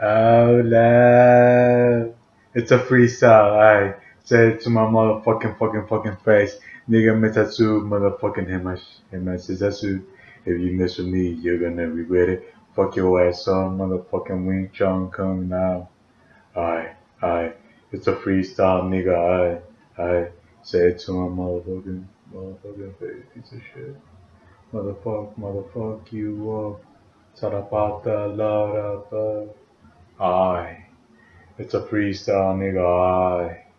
Oh, love. It's a freestyle. I say it to my motherfucking fucking fucking face. Nigga Metatsu motherfucking Himash. Himash If you miss with me, you're gonna regret it. Fuck your ass on motherfucking Wing Chun Kung now. I, I, it's a freestyle, nigga. I, I say it to my motherfucking, motherfucking face, piece of shit. Motherfuck, motherfuck you up. Sarapata, la, I. It's a freestyle, nigga. I.